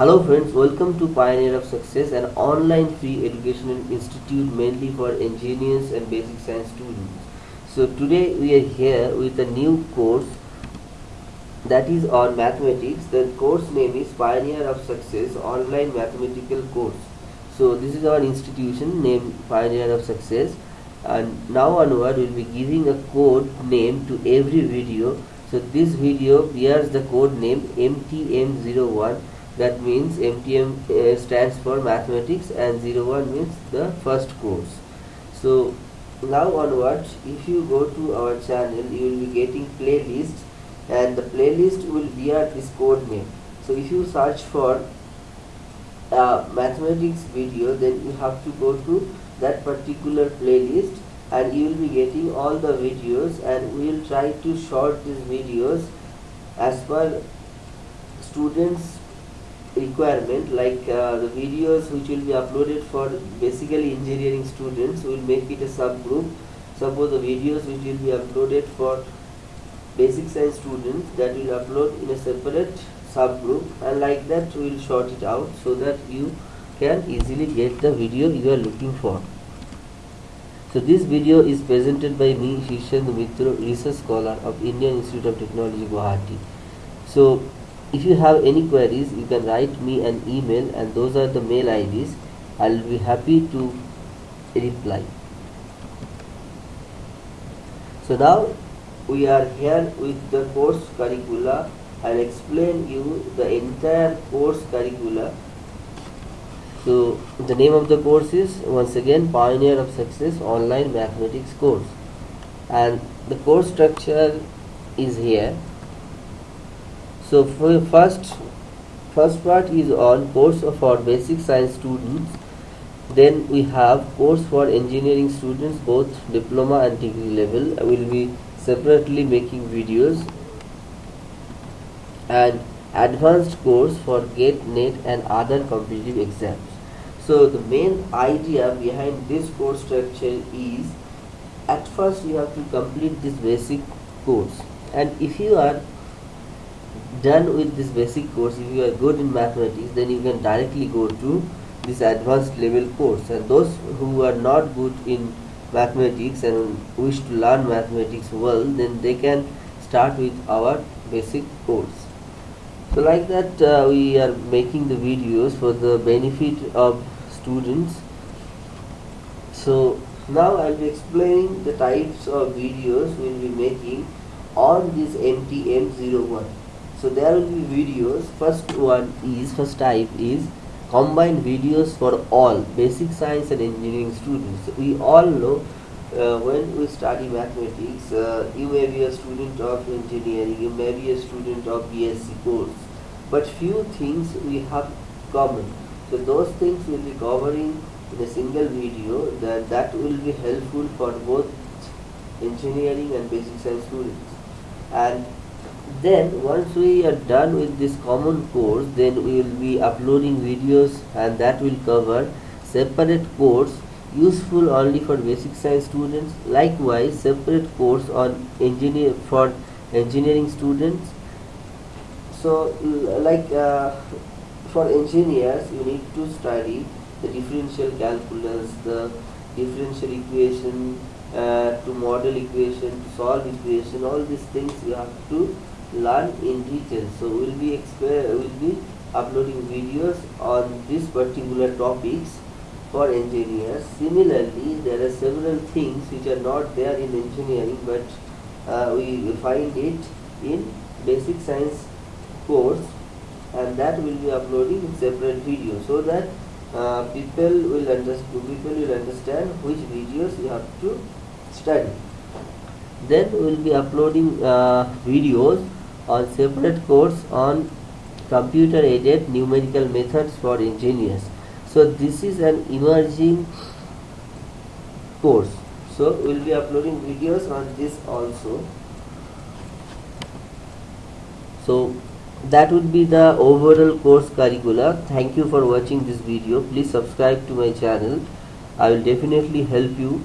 Hello friends, welcome to Pioneer of Success, an online free educational institute mainly for engineers and basic science students. So today we are here with a new course that is on mathematics. The course name is Pioneer of Success online mathematical course. So this is our institution named Pioneer of Success and now onward we will be giving a code name to every video. So this video bears the code name MTM01 that means MTM stands for mathematics and 01 means the first course. So now onwards if you go to our channel you will be getting playlists and the playlist will bear this code name. So if you search for uh, mathematics video then you have to go to that particular playlist and you will be getting all the videos and we will try to short these videos as per students requirement like uh, the videos which will be uploaded for basically engineering students will make it a subgroup. Suppose the videos which will be uploaded for basic science students that will upload in a separate subgroup and like that we will sort it out so that you can easily get the video you are looking for. So this video is presented by me Shishendu Mitra research scholar of Indian Institute of Technology Guwahati. So if you have any queries you can write me an email and those are the mail IDs I'll be happy to reply. So now we are here with the course curricula. I'll explain you the entire course curricula. So the name of the course is once again Pioneer of Success online mathematics course. And the course structure is here so first first part is on course for basic science students. Then we have course for engineering students both diploma and degree level. I will be separately making videos. And advanced course for GATE, NET and other competitive exams. So the main idea behind this course structure is at first you have to complete this basic course. And if you are done with this basic course if you are good in mathematics then you can directly go to this advanced level course. And those who are not good in mathematics and wish to learn mathematics well then they can start with our basic course. So like that uh, we are making the videos for the benefit of students. So now I'll be explaining the types of videos we'll be making on this MTM01 so there will be videos. First one is first type is combined videos for all basic science and engineering students. We all know uh, when we study mathematics uh, you may be a student of engineering you may be a student of BSc course but few things we have common. So those things will be covering in a single video. That that will be helpful for both engineering and basic science students. And then once we are done with this common course then we will be uploading videos and that will cover separate course useful only for basic science students. Likewise separate course on engineer for engineering students. So like uh, for engineers you need to study the differential calculus the differential equation uh, to model equation to solve equation all these things you have to learn in detail. So we'll be we'll be uploading videos on these particular topics for engineers. Similarly there are several things which are not there in engineering but uh, we find it in basic science course and that will be uploading in separate videos so that uh, people will understand people will understand which videos you have to study. Then we will be uploading uh, videos on separate course on computer aided numerical methods for engineers. So this is an emerging course. So we will be uploading videos on this also. So that would be the overall course curricula. Thank you for watching this video. Please subscribe to my channel. I will definitely help you